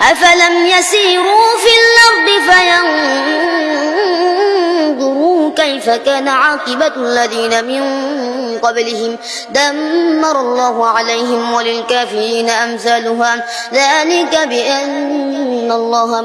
أفلم يسيروا في الأرض فينظروا كيف كان عاقبة الذين من قبلهم. دمر الله عليهم وللكافرين أمثالها. ذلك بأن الله